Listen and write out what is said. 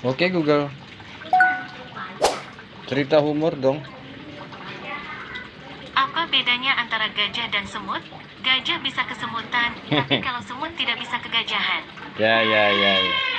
Oke Google. Cerita humor dong. Apa bedanya antara gajah dan semut? Gajah bisa kesemutan, tapi kalau semut tidak bisa kegajahan. Ya ya ya ya.